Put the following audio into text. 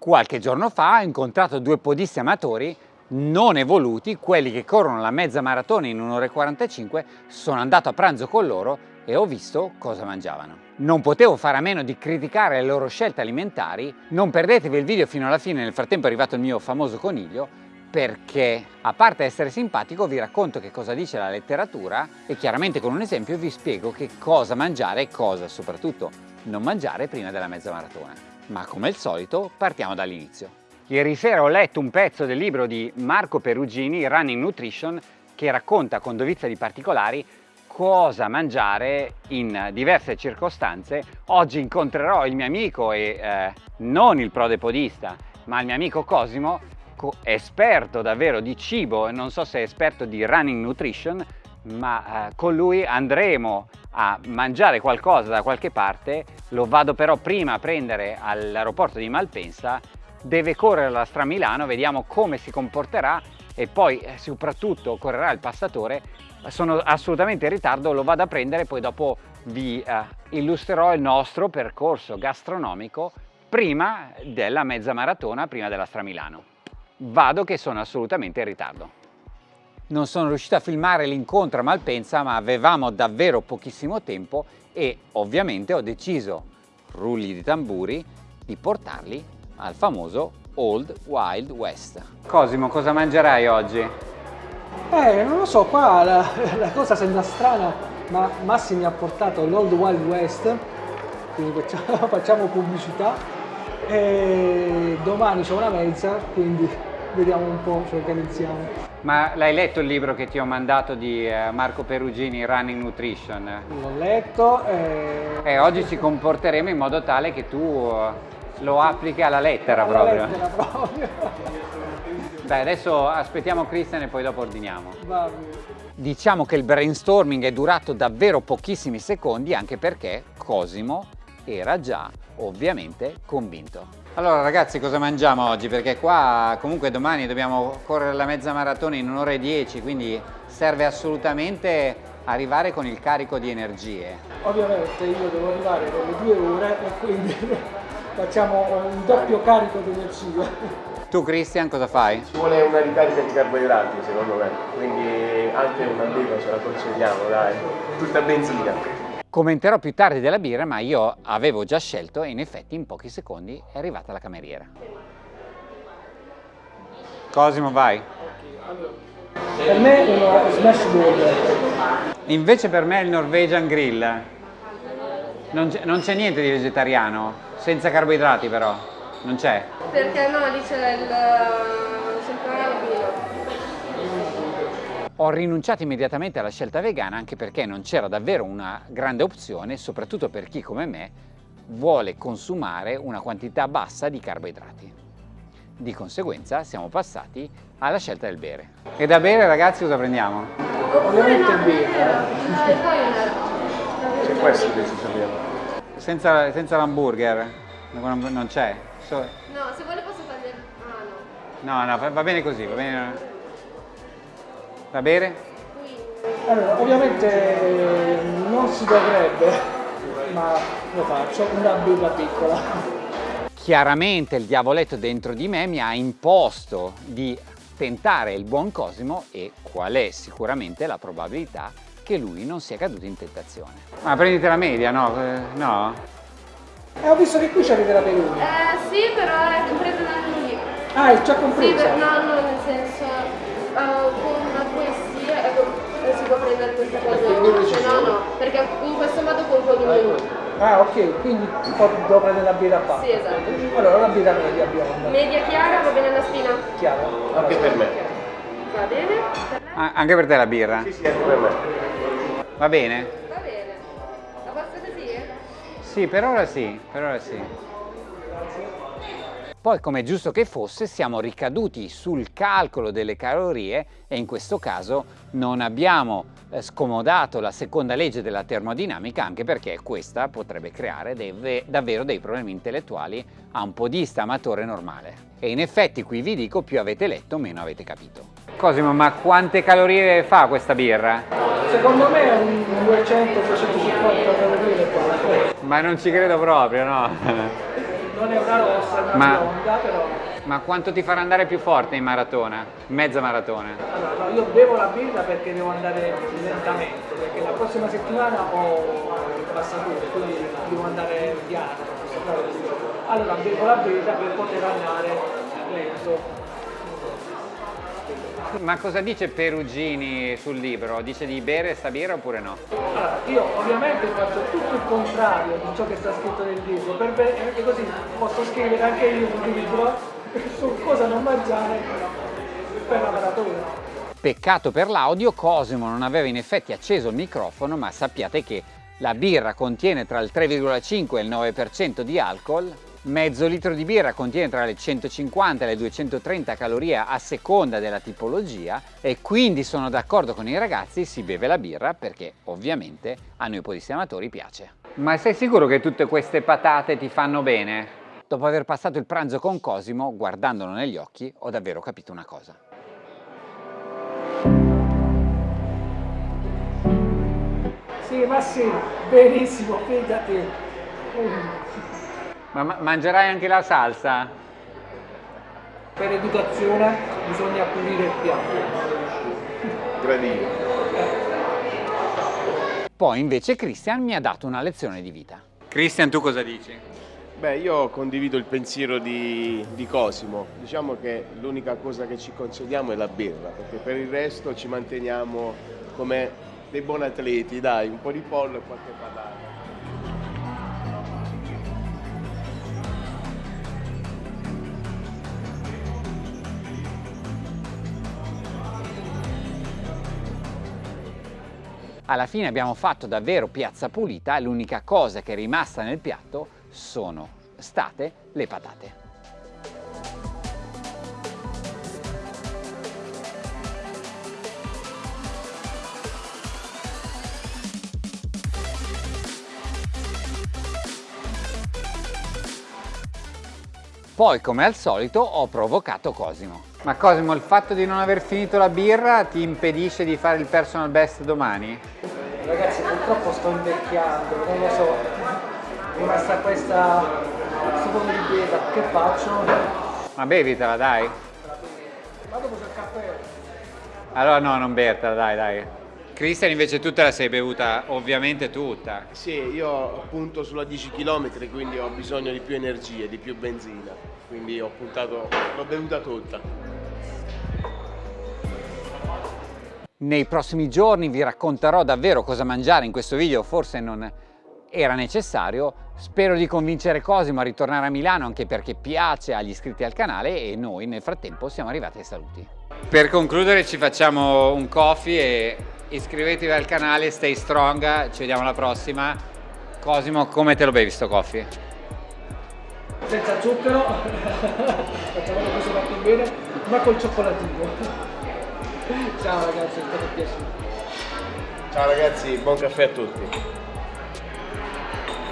Qualche giorno fa ho incontrato due podisti amatori non evoluti, quelli che corrono la mezza maratona in 1 ora e 45, sono andato a pranzo con loro e ho visto cosa mangiavano. Non potevo fare a meno di criticare le loro scelte alimentari, non perdetevi il video fino alla fine, nel frattempo è arrivato il mio famoso coniglio, perché a parte essere simpatico vi racconto che cosa dice la letteratura e chiaramente con un esempio vi spiego che cosa mangiare e cosa soprattutto non mangiare prima della mezza maratona. Ma come al solito partiamo dall'inizio. Ieri sera ho letto un pezzo del libro di Marco Perugini, Running Nutrition, che racconta con dovizia di particolari cosa mangiare in diverse circostanze. Oggi incontrerò il mio amico e eh, non il prodepodista, ma il mio amico Cosimo, esperto davvero di cibo e non so se è esperto di running nutrition, ma eh, con lui andremo a mangiare qualcosa da qualche parte, lo vado però prima a prendere all'aeroporto di Malpensa deve correre la Stramilano, vediamo come si comporterà e poi eh, soprattutto correrà il passatore. Sono assolutamente in ritardo, lo vado a prendere, poi dopo vi eh, illustrerò il nostro percorso gastronomico prima della mezza maratona, prima della Stramilano. Vado che sono assolutamente in ritardo. Non sono riuscito a filmare l'incontro a Malpensa, ma avevamo davvero pochissimo tempo e ovviamente ho deciso, rulli di tamburi, di portarli al famoso Old Wild West. Cosimo, cosa mangerai oggi? Eh, non lo so, qua la, la cosa sembra strana, ma Massi mi ha portato l'Old Wild West, quindi facciamo, facciamo pubblicità, e domani c'è una mezza, quindi vediamo un po', ci organizziamo. Ma l'hai letto il libro che ti ho mandato di eh, Marco Perugini, Running Nutrition? L'ho letto e... e... oggi ci comporteremo in modo tale che tu lo applichi alla lettera alla proprio. Lettera proprio. Dai, adesso aspettiamo Christian e poi dopo ordiniamo. Diciamo che il brainstorming è durato davvero pochissimi secondi anche perché Cosimo era già ovviamente convinto. Allora ragazzi cosa mangiamo oggi? Perché qua comunque domani dobbiamo correre la mezza maratona in un'ora e dieci, quindi serve assolutamente arrivare con il carico di energie. Ovviamente io devo arrivare con le due ore e quindi facciamo un doppio carico di energia. Tu Christian cosa fai? Ci vuole una ricarica di carboidrati secondo me, quindi anche una birra ce la concediamo dai, tutta benzina. Commenterò più tardi della birra ma io avevo già scelto e in effetti in pochi secondi è arrivata la cameriera. Cosimo vai. Per me è uno smash burger. Invece per me è il Norwegian Grill. Non c'è niente di vegetariano? Senza carboidrati però, non c'è? Perché no, lì c'è il Ho rinunciato immediatamente alla scelta vegana anche perché non c'era davvero una grande opzione, soprattutto per chi come me vuole consumare una quantità bassa di carboidrati. Di conseguenza siamo passati alla scelta del bere. E da bere ragazzi cosa prendiamo? Ovviamente il bere. C'è questo che ci sappiamo. Senza, senza l'hamburger? Non c'è? So... No, se vuole posso togliere... Ah no. No, no, va bene così, va bene. Va bene? Allora, ovviamente non si dovrebbe, ma lo faccio, una birra piccola. Chiaramente il diavoletto dentro di me mi ha imposto di tentare il buon Cosimo e qual è sicuramente la probabilità che lui non sia caduto in tentazione. Ma prendite la media, no? Eh, no? Eh, ho visto che qui c'avete la peluria. Eh sì, però è compresa da lì. Ah, è già compresa? Sì, per, no, no, nel senso, uh, con questi ecco, eh, si può prendere questa cosa. No, no, perché in questo modo controlli meno. Ah, ok, quindi devo prendere la birra qua. Sì, esatto. Allora, la birra media bionda. Media chiara, va bene la spina? Chiara. Anche per me. Va bene? Per ah, anche per te la birra? Sì, sì, anche per me. Va bene? Va bene. La posso così? Sì, per ora sì, per ora sì. Poi, come è giusto che fosse, siamo ricaduti sul calcolo delle calorie e in questo caso non abbiamo eh, scomodato la seconda legge della termodinamica anche perché questa potrebbe creare dei, davvero dei problemi intellettuali a un podista amatore normale. E in effetti qui vi dico, più avete letto, meno avete capito. Cosimo, ma quante calorie fa questa birra? Secondo me è un 200-250 calorie. Ma non ci credo proprio, no? non è una rossa, è una Ma- bionda, però... Ma quanto ti farà andare più forte in maratona? Mezza maratona? Allora, no, io bevo la birra perché devo andare lentamente, perché la prossima settimana ho il passatore, quindi devo andare piano. Allora bevo la birra per poter andare lento. Ma cosa dice Perugini sul libro? Dice di bere sta birra oppure no? Allora, io ovviamente faccio tutto il contrario di ciò che sta scritto nel libro, perché così posso scrivere anche io un libro su cosa non mangiare per la maratona. Peccato per l'audio, Cosimo non aveva in effetti acceso il microfono, ma sappiate che la birra contiene tra il 3,5 e il 9% di alcol, mezzo litro di birra contiene tra le 150 e le 230 calorie a seconda della tipologia e quindi sono d'accordo con i ragazzi, si beve la birra perché ovviamente a noi podisti amatori piace. Ma sei sicuro che tutte queste patate ti fanno bene? Dopo aver passato il pranzo con Cosimo, guardandolo negli occhi, ho davvero capito una cosa. Sì, ma sì, benissimo, fidati. Ma ma- mangerai anche la salsa? Per educazione bisogna pulire il piatto. Gradino. Poi invece Christian mi ha dato una lezione di vita. Christian, tu cosa dici? Beh, io condivido il pensiero di, di Cosimo. Diciamo che l'unica cosa che ci concediamo è la birra, perché per il resto ci manteniamo come dei buoni atleti, dai, un po' di pollo e qualche patata. Alla fine abbiamo fatto davvero piazza pulita, l'unica cosa che è rimasta nel piatto sono state le patate. Poi, come al solito, ho provocato Cosimo. Ma Cosimo, il fatto di non aver finito la birra ti impedisce di fare il personal best domani? Ragazzi, purtroppo sto invecchiando, non lo so. È rimasta questa seconda di birra, che faccio? Ma bevitela, dai. Ma dopo c'è il caffè. Allora no, non bertela, dai, dai. Cristian invece tu te la sei bevuta ovviamente tutta. Sì, io punto sulla 10 km, quindi ho bisogno di più energie, di più benzina. Quindi ho puntato, l'ho bevuta tutta. Nei prossimi giorni vi racconterò davvero cosa mangiare in questo video, forse non era necessario. Spero di convincere Cosimo a ritornare a Milano anche perché piace agli iscritti al canale e noi nel frattempo siamo arrivati ai saluti. Per concludere ci facciamo un coffee e iscrivetevi al canale, stay strong, ci vediamo alla prossima. Cosimo, come te lo bevi sto coffee? Senza zucchero, facciamo così va più bene, ma col cioccolatino. Ciao ragazzi, è stato piacere. Ciao ragazzi, buon caffè a tutti.